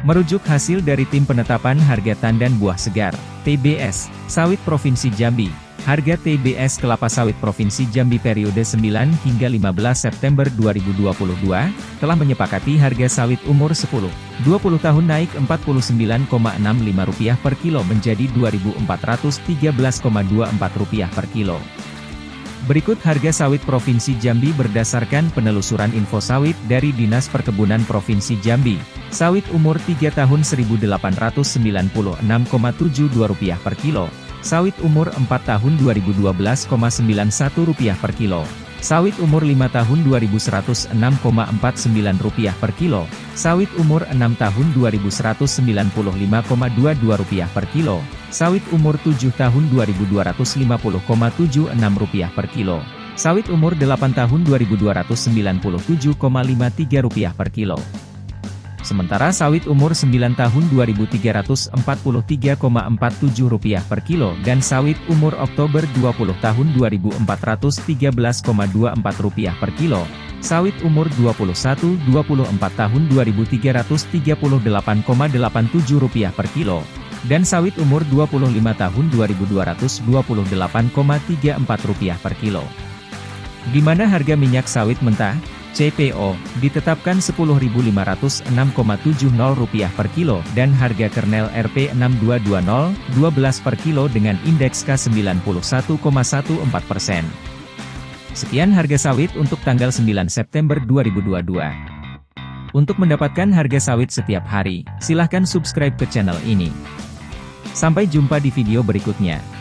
Merujuk hasil dari Tim Penetapan Harga Tandan Buah Segar, TBS, Sawit Provinsi Jambi, harga TBS kelapa sawit Provinsi Jambi periode 9 hingga 15 September 2022, telah menyepakati harga sawit umur 10, 20 tahun naik Rp49,65 per kilo menjadi Rp2.413,24 per kilo. Berikut harga sawit Provinsi Jambi berdasarkan penelusuran info sawit dari Dinas Perkebunan Provinsi Jambi. Sawit umur 3 tahun Rp1.896,72 per kilo. Sawit umur 4 tahun Rp2012,91 per kilo. Sawit umur 5 tahun Rp2106,49 per kilo. Sawit umur 6 tahun Rp2195,22 per kilo. Sawit umur 7 tahun Rp2.250,76 per kilo. Sawit umur 8 tahun Rp2.297,53 per kilo. Sementara sawit umur 9 tahun Rp2.343,47 per kilo dan sawit umur Oktober 20 tahun Rp2.413,24 per kilo, sawit umur 21-24 tahun Rp2.338,87 per kilo, dan sawit umur 25 tahun Rp2.228,34 per kilo. Di mana harga minyak sawit mentah? CPO, ditetapkan Rp10.506,70 per kilo dan harga kernel RP6220, 12 per kilo dengan indeks K91,14 persen. Sekian harga sawit untuk tanggal 9 September 2022. Untuk mendapatkan harga sawit setiap hari, silahkan subscribe ke channel ini. Sampai jumpa di video berikutnya.